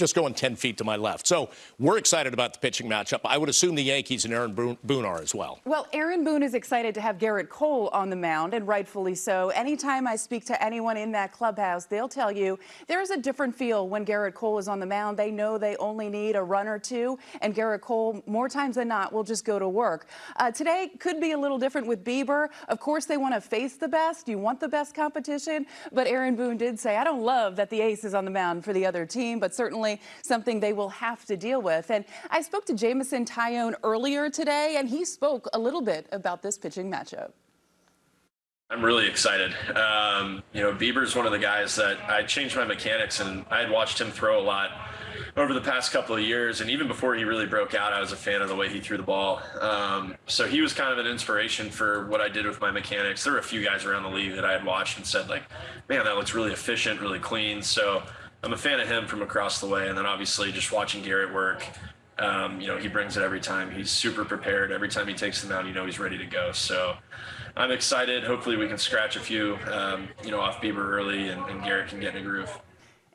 just going 10 feet to my left. So we're excited about the pitching matchup. I would assume the Yankees and Aaron Boone are as well. Well, Aaron Boone is excited to have Gerrit Cole on the mound, and rightfully so. Anytime I speak to anyone in that clubhouse, they'll tell you there's a different feel when Gerrit Cole is on the mound. They know they only need a run or two, and Gerrit Cole, more times than not, will just go to work. Uh, today could be a little different with Bieber. Of course, they want to face the best. You want the best competition, but Aaron Boone did say, I don't love that the ace is on the mound for the other team, but certainly something they will have to deal with. And I spoke to Jameson Taillon earlier today, and he spoke a little bit about this pitching matchup. I'm really excited. Um, you know, Bieber's one of the guys that I changed my mechanics, and I had watched him throw a lot over the past couple of years, and even before he really broke out, I was a fan of the way he threw the ball. Um, so he was kind of an inspiration for what I did with my mechanics. There were a few guys around the league that I had watched and said, like, man, that looks really efficient, really clean. So I'm a fan of him from across the way, and then obviously just watching Gerrit work. Um, you know, he brings it every time. He's super prepared. Every time he takes the mound, you know he's ready to go. So I'm excited. Hopefully we can scratch a few, um, you know, off Bieber early and, and Gerrit can get in a groove.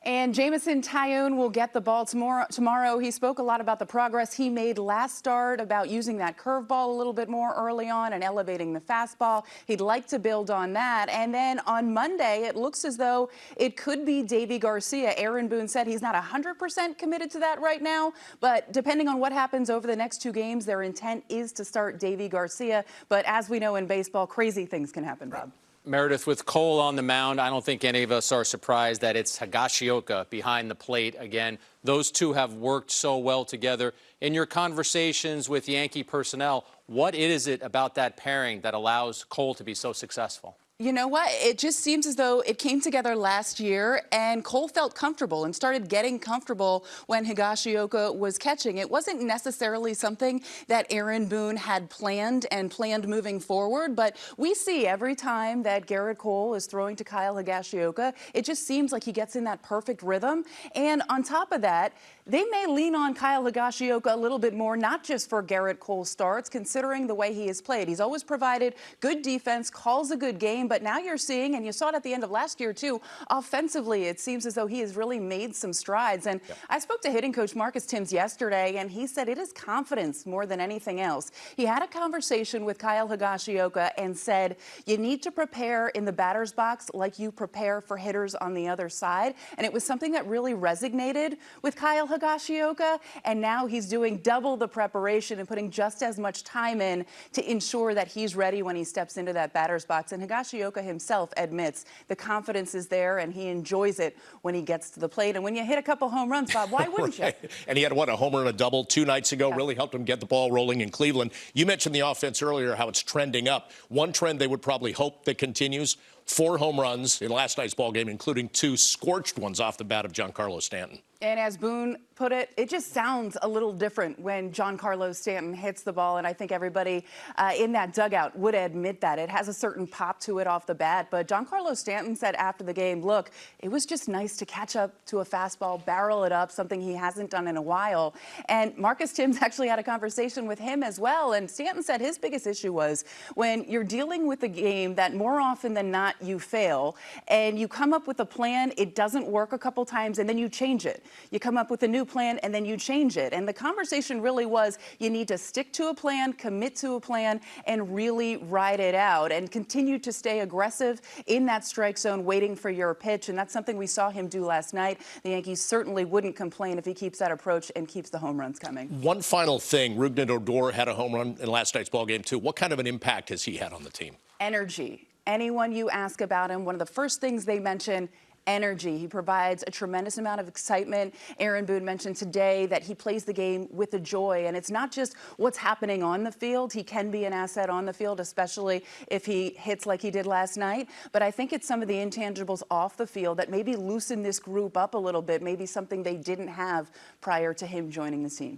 And Jameson Taillon will get the ball tomorrow. tomorrow. He spoke a lot about the progress he made last start, about using that curveball a little bit more early on and elevating the fastball. He'd like to build on that. And then on Monday, it looks as though it could be Deivi Garcia. Aaron Boone said he's not 100% committed to that right now, but depending on what happens over the next two games, their intent is to start Deivi Garcia. But as we know in baseball, crazy things can happen, Bob. Meredith, with Cole on the mound, I don't think any of us are surprised that it's Higashioka behind the plate again. Those two have worked so well together. In your conversations with Yankee personnel, what is it about that pairing that allows Cole to be so successful? You know what? It just seems as though it came together last year and Cole felt comfortable and started getting comfortable when Higashioka was catching. It wasn't necessarily something that Aaron Boone had planned and planned moving forward, but we see every time that Gerrit Cole is throwing to Kyle Higashioka, it just seems like he gets in that perfect rhythm. And on top of that, they may lean on Kyle Higashioka a little bit more, not just for Gerrit Cole starts, considering the way he has played. He's always provided good defense, calls a good game, but now you're seeing, and you saw it at the end of last year too, offensively, it seems as though he has really made some strides. And yep. I spoke to hitting coach Marcus Thames yesterday, and he said it is confidence more than anything else. He had a conversation with Kyle Higashioka and said, you need to prepare in the batter's box like you prepare for hitters on the other side. And it was something that really resonated with Kyle Higashioka, and now he's doing double the preparation and putting just as much time in to ensure that he's ready when he steps into that batter's box. And Higashioka Nishioka himself admits the confidence is there and he enjoys it when he gets to the plate. And when you hit a couple home runs, Bob, why wouldn't right. you? And he had, what, a homer and a double two nights ago, yeah. really helped him get the ball rolling in Cleveland. You mentioned the offense earlier, how it's trending up. One trend they would probably hope that continues, four home runs in last night's ball game, including two scorched ones off the bat of Giancarlo Stanton. And as Boone put it, it just sounds a little different when Giancarlo Stanton hits the ball. And I think everybody uh, in that dugout would admit that. It has a certain pop to it off the bat. But Giancarlo Stanton said after the game, look, it was just nice to catch up to a fastball, barrel it up, something he hasn't done in a while. And Marcus Thames actually had a conversation with him as well. And Stanton said his biggest issue was when you're dealing with a game that more often than not you fail and you come up with a plan, it doesn't work a couple times, and then you change it. You come up with a new plan and then you change it. And the conversation really was you need to stick to a plan, commit to a plan, and really ride it out and continue to stay aggressive in that strike zone waiting for your pitch. And that's something we saw him do last night. The Yankees certainly wouldn't complain if he keeps that approach and keeps the home runs coming. One final thing, Rougned Odor had a home run in last night's ball game too. What kind of an impact has he had on the team? Energy anyone you ask about him, one of the first things they mention energy. He provides a tremendous amount of excitement. Aaron Boone mentioned today that he plays the game with a joy, and it's not just what's happening on the field. He can be an asset on the field, especially if he hits like he did last night. But I think it's some of the intangibles off the field that maybe loosen this group up a little bit, maybe something they didn't have prior to him joining the team.